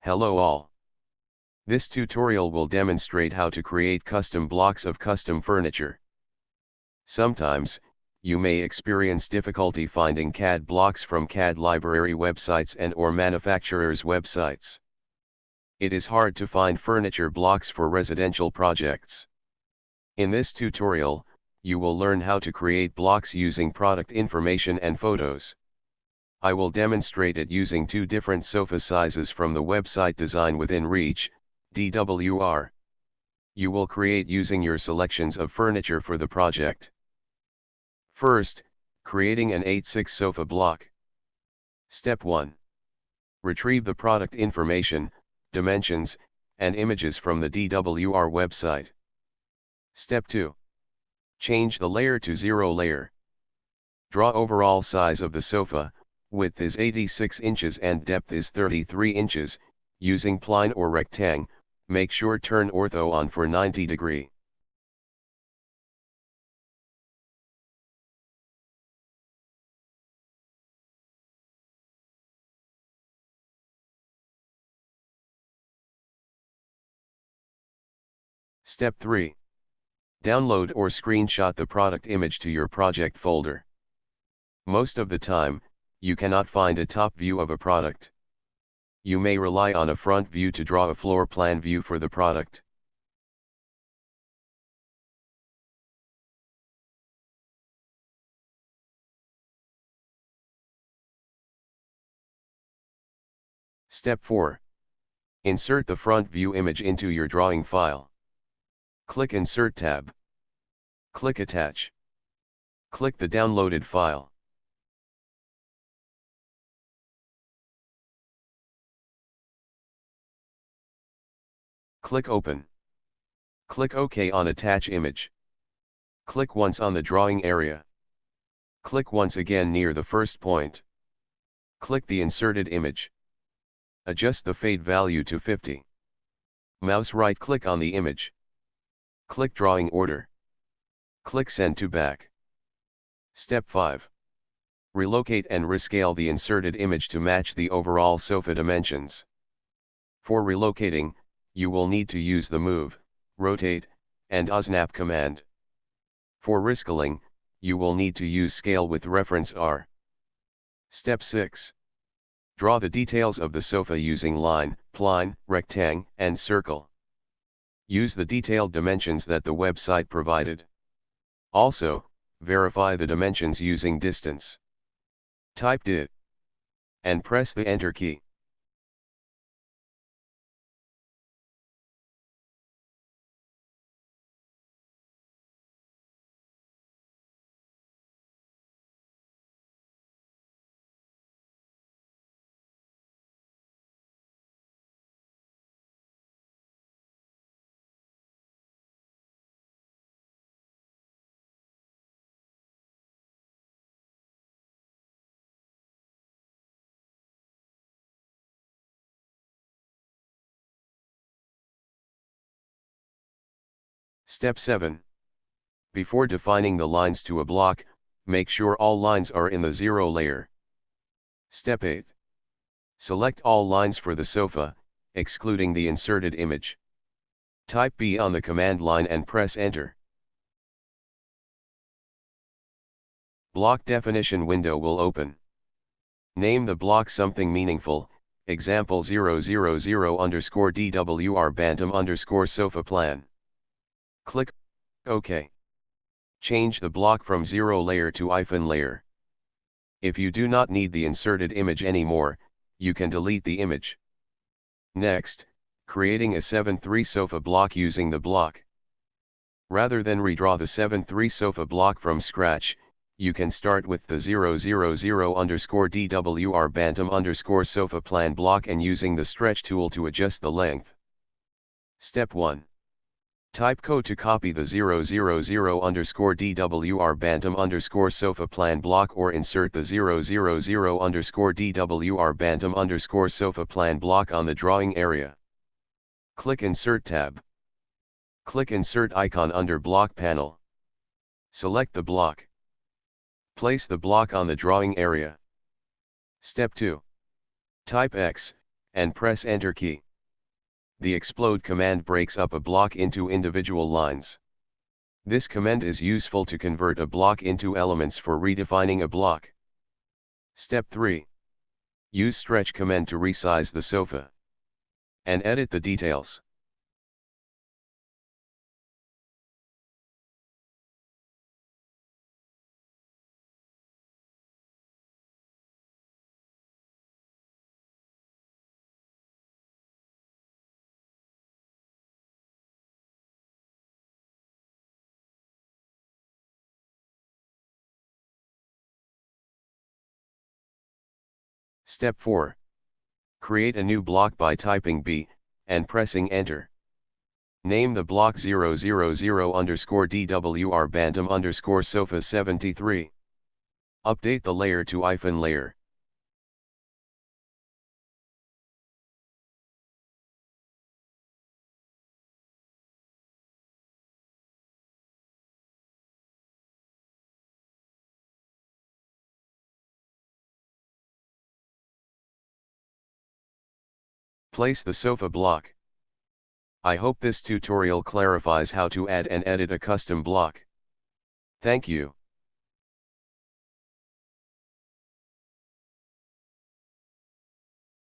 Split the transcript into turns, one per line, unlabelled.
Hello all. This tutorial will demonstrate how to create custom blocks of custom furniture. Sometimes, you may experience difficulty finding CAD blocks from CAD library websites and or manufacturers' websites. It is hard to find furniture blocks for residential projects. In this tutorial, you will learn how to create blocks using product information and photos. I will demonstrate it using two different sofa sizes from the website Design Within Reach, DWR. You will create using your selections of furniture for the project. First, creating an 8-6 sofa block. Step 1. Retrieve the product information, dimensions, and images from the DWR website. Step 2. Change the layer to 0 layer. Draw overall size of the sofa, width is 86 inches and depth is 33 inches, using pline or rectang, make sure turn ortho on for 90 degree. Step 3. Download or screenshot the product image to your project folder. Most of the time, you cannot find a top view of a product. You may rely on a front view to draw a floor plan view for the product. Step 4. Insert the front view image into your drawing file. Click Insert tab. Click Attach. Click the downloaded file. Click Open. Click OK on Attach Image. Click once on the drawing area. Click once again near the first point. Click the inserted image. Adjust the fade value to 50. Mouse right click on the image. Click Drawing Order. Click Send to Back. Step 5. Relocate and rescale the inserted image to match the overall sofa dimensions. For relocating, you will need to use the Move, Rotate, and Osnap command. For rescaling, you will need to use Scale with reference R. Step 6. Draw the details of the sofa using line, pline, rectangle, and circle. Use the detailed dimensions that the website provided. Also, verify the dimensions using distance. Type DIT. And press the Enter key. Step 7. Before defining the lines to a block, make sure all lines are in the zero layer. Step 8. Select all lines for the sofa, excluding the inserted image. Type B on the command line and press enter. Block definition window will open. Name the block something meaningful, example 000 underscore DWR Bantam underscore sofa plan. Click OK. Change the block from 0 layer to hyphen layer. If you do not need the inserted image anymore, you can delete the image. Next, creating a 7-3 sofa block using the block. Rather than redraw the 7-3 sofa block from scratch, you can start with the 000 underscore DWR Bantam underscore sofa plan block and using the stretch tool to adjust the length. Step 1. Type code to copy the 000 underscore DWR Bantam underscore sofa plan block or insert the 000 underscore DWR Bantam underscore sofa plan block on the drawing area. Click Insert tab. Click Insert icon under block panel. Select the block. Place the block on the drawing area. Step 2. Type X, and press enter key. The explode command breaks up a block into individual lines. This command is useful to convert a block into elements for redefining a block. Step 3. Use stretch command to resize the sofa. And edit the details. Step 4. Create a new block by typing B, and pressing enter. Name the block 000 underscore DWR Bantam underscore Sofa 73. Update the layer to I-FURN layer. Place the sofa block. I hope this tutorial clarifies how to add and edit a custom block. Thank you.